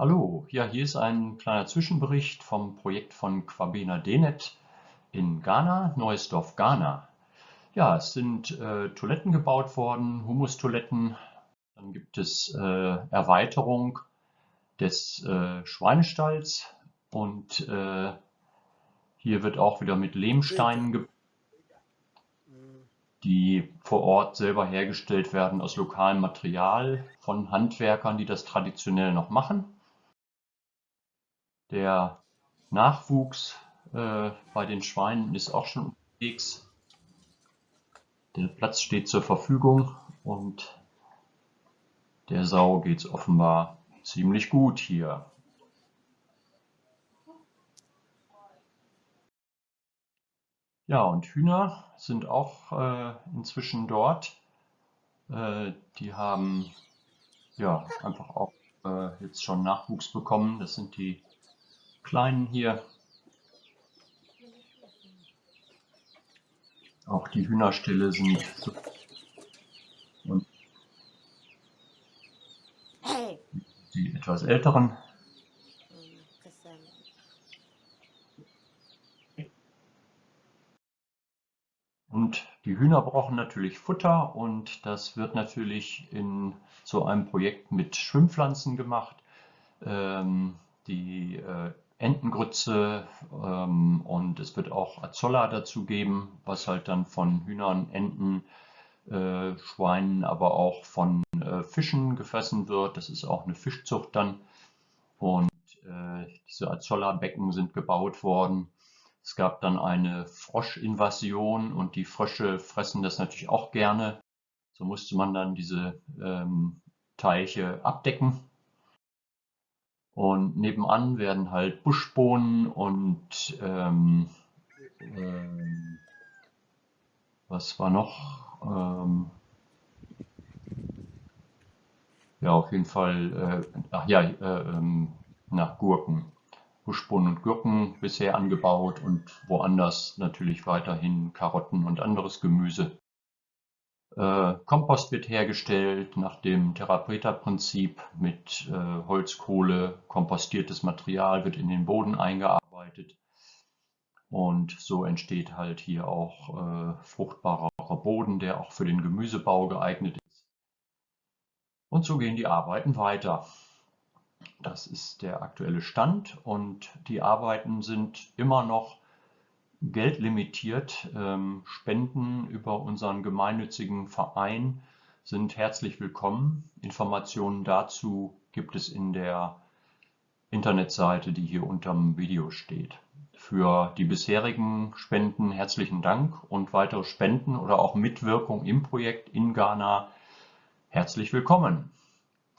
Hallo, ja, hier ist ein kleiner Zwischenbericht vom Projekt von Kwabena Denet in Ghana, Neues Dorf Ghana. Ja, es sind äh, Toiletten gebaut worden, Humustoiletten. Dann gibt es äh, Erweiterung des äh, Schweinestalls und äh, hier wird auch wieder mit Lehmsteinen gebaut die vor Ort selber hergestellt werden aus lokalem Material von Handwerkern, die das traditionell noch machen. Der Nachwuchs äh, bei den Schweinen ist auch schon unterwegs. Der Platz steht zur Verfügung und der Sau geht es offenbar ziemlich gut hier. Ja, und Hühner sind auch äh, inzwischen dort. Äh, die haben ja einfach auch äh, jetzt schon Nachwuchs bekommen. Das sind die kleinen hier. Auch die Hühnerställe sind und die etwas älteren Und die Hühner brauchen natürlich Futter und das wird natürlich in so einem Projekt mit Schwimmpflanzen gemacht. Ähm, die äh, Entengrütze ähm, und es wird auch Azolla dazu geben, was halt dann von Hühnern, Enten, äh, Schweinen, aber auch von äh, Fischen gefressen wird. Das ist auch eine Fischzucht dann. Und äh, diese Azolla-Becken sind gebaut worden. Es gab dann eine Froschinvasion und die Frösche fressen das natürlich auch gerne. So musste man dann diese ähm, Teiche abdecken. Und nebenan werden halt Buschbohnen und ähm, ähm, was war noch? Ähm, ja, auf jeden Fall, äh, ach ja, äh, ähm, nach Gurken. Buschbohnen und Gurken bisher angebaut und woanders natürlich weiterhin Karotten und anderes Gemüse. Äh, Kompost wird hergestellt nach dem Therapeutaprinzip mit äh, Holzkohle, kompostiertes Material wird in den Boden eingearbeitet und so entsteht halt hier auch äh, fruchtbarer Boden, der auch für den Gemüsebau geeignet ist. Und so gehen die Arbeiten weiter. Das ist der aktuelle Stand und die Arbeiten sind immer noch geldlimitiert. Ähm, Spenden über unseren gemeinnützigen Verein sind herzlich willkommen. Informationen dazu gibt es in der Internetseite, die hier unter dem Video steht. Für die bisherigen Spenden herzlichen Dank und weitere Spenden oder auch Mitwirkung im Projekt in Ghana herzlich willkommen.